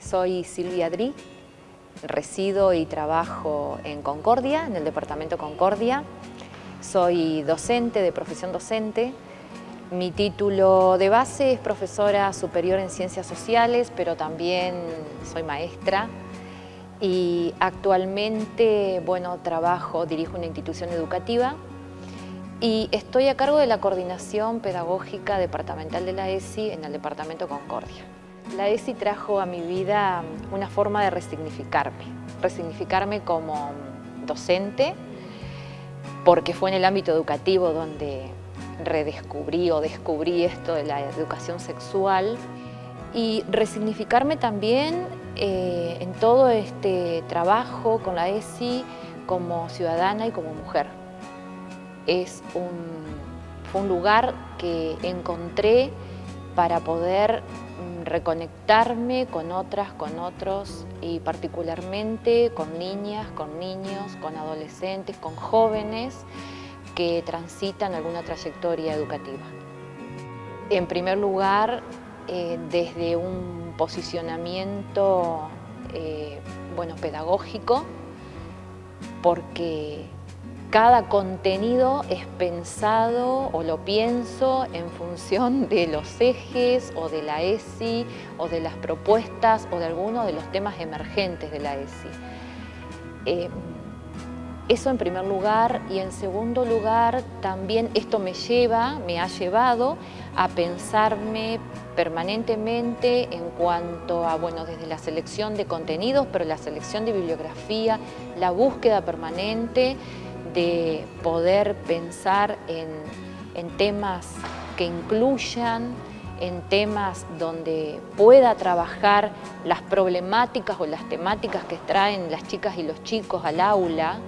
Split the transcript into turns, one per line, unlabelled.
soy Silvia Dri, resido y trabajo en Concordia, en el departamento Concordia. Soy docente, de profesión docente. Mi título de base es profesora superior en Ciencias Sociales, pero también soy maestra. Y actualmente, bueno, trabajo, dirijo una institución educativa y estoy a cargo de la coordinación pedagógica departamental de la ESI en el departamento Concordia. La ESI trajo a mi vida una forma de resignificarme, resignificarme como docente, porque fue en el ámbito educativo donde redescubrí o descubrí esto de la educación sexual y resignificarme también eh, en todo este trabajo con la ESI como ciudadana y como mujer. Es un, fue un lugar que encontré para poder reconectarme con otras, con otros y particularmente con niñas, con niños, con adolescentes, con jóvenes que transitan alguna trayectoria educativa. En primer lugar, eh, desde un posicionamiento eh, bueno, pedagógico, porque cada contenido es pensado o lo pienso en función de los ejes o de la ESI o de las propuestas o de algunos de los temas emergentes de la ESI. Eh, eso en primer lugar y en segundo lugar también esto me lleva, me ha llevado a pensarme permanentemente en cuanto a, bueno, desde la selección de contenidos, pero la selección de bibliografía, la búsqueda permanente, de poder pensar en, temas que incluyan, en temas donde pueda trabajar las problemáticas o las temáticas que traen las chicas y los chicos al aula,